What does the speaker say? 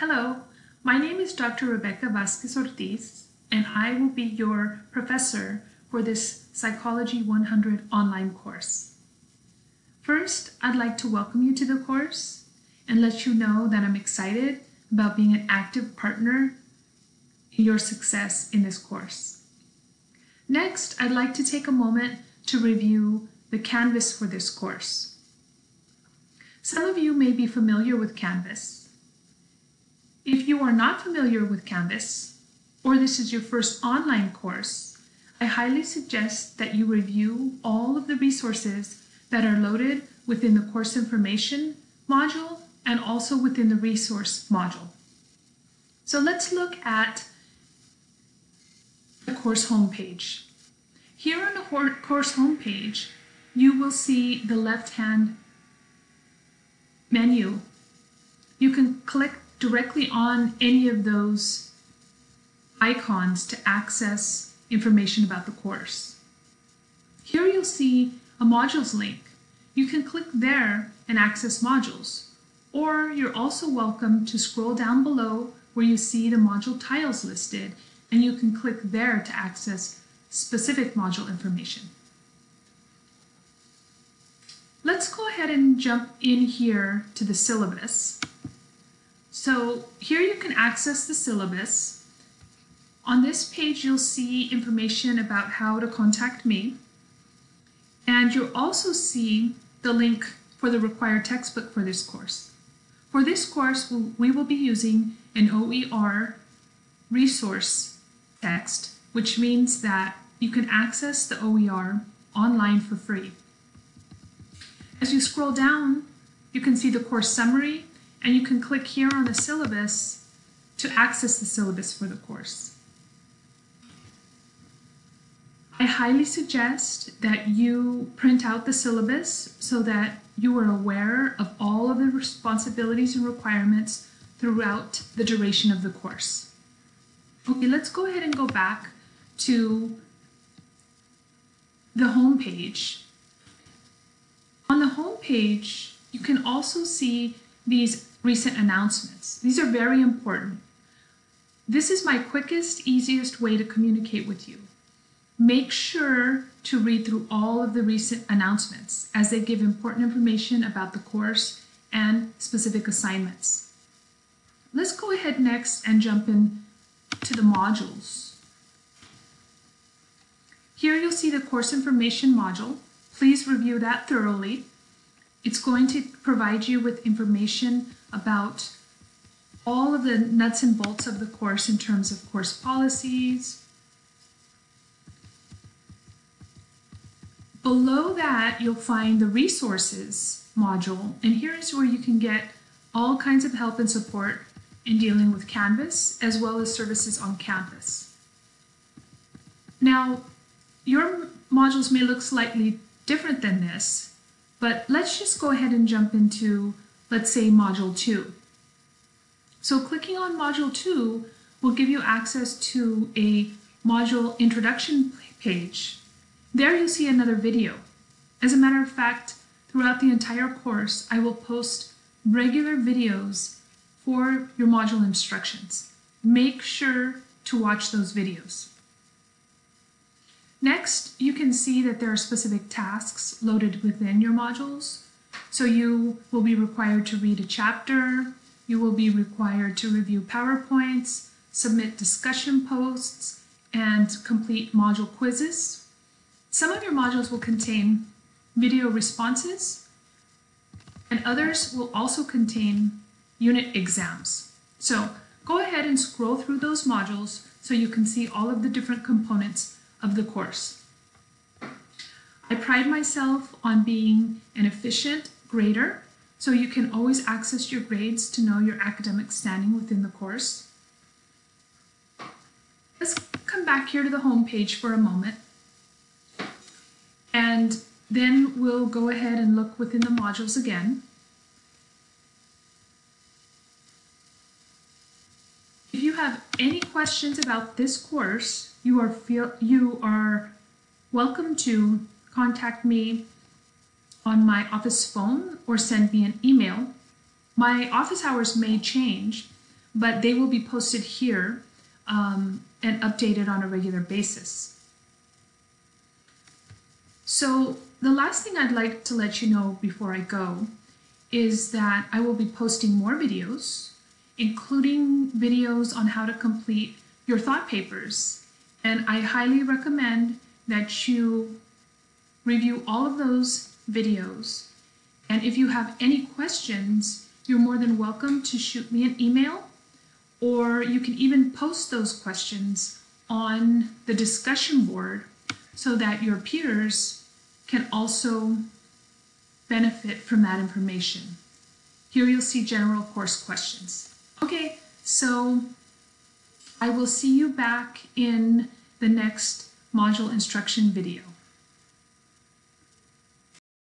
Hello, my name is Dr. Rebecca Vasquez Ortiz, and I will be your professor for this Psychology 100 online course. First, I'd like to welcome you to the course and let you know that I'm excited about being an active partner in your success in this course. Next, I'd like to take a moment to review the Canvas for this course. Some of you may be familiar with Canvas, if you are not familiar with Canvas, or this is your first online course, I highly suggest that you review all of the resources that are loaded within the course information module and also within the resource module. So let's look at the course homepage. Here on the course homepage, you will see the left-hand menu. You can click directly on any of those icons to access information about the course. Here you'll see a modules link. You can click there and access modules, or you're also welcome to scroll down below where you see the module tiles listed, and you can click there to access specific module information. Let's go ahead and jump in here to the syllabus. So here you can access the syllabus. On this page, you'll see information about how to contact me. And you'll also see the link for the required textbook for this course. For this course, we will be using an OER resource text, which means that you can access the OER online for free. As you scroll down, you can see the course summary and you can click here on the syllabus to access the syllabus for the course. I highly suggest that you print out the syllabus so that you are aware of all of the responsibilities and requirements throughout the duration of the course. Okay, let's go ahead and go back to the home page. On the home page, you can also see these recent announcements. These are very important. This is my quickest, easiest way to communicate with you. Make sure to read through all of the recent announcements as they give important information about the course and specific assignments. Let's go ahead next and jump in to the modules. Here you'll see the course information module. Please review that thoroughly. It's going to provide you with information about all of the nuts and bolts of the course in terms of course policies. Below that, you'll find the resources module, and here is where you can get all kinds of help and support in dealing with Canvas, as well as services on campus. Now, your modules may look slightly different than this, but let's just go ahead and jump into let's say Module 2. So clicking on Module 2 will give you access to a module introduction page. There you'll see another video. As a matter of fact, throughout the entire course, I will post regular videos for your module instructions. Make sure to watch those videos. Next, you can see that there are specific tasks loaded within your modules. So you will be required to read a chapter, you will be required to review PowerPoints, submit discussion posts, and complete module quizzes. Some of your modules will contain video responses, and others will also contain unit exams. So go ahead and scroll through those modules so you can see all of the different components of the course. I pride myself on being an efficient grader, so you can always access your grades to know your academic standing within the course. Let's come back here to the home page for a moment. And then we'll go ahead and look within the modules again. If you have any questions about this course, you are feel you are welcome to contact me on my office phone or send me an email. My office hours may change, but they will be posted here um, and updated on a regular basis. So the last thing I'd like to let you know before I go is that I will be posting more videos, including videos on how to complete your thought papers. And I highly recommend that you review all of those videos. And if you have any questions, you're more than welcome to shoot me an email or you can even post those questions on the discussion board so that your peers can also benefit from that information. Here you'll see general course questions. Okay, so I will see you back in the next module instruction video.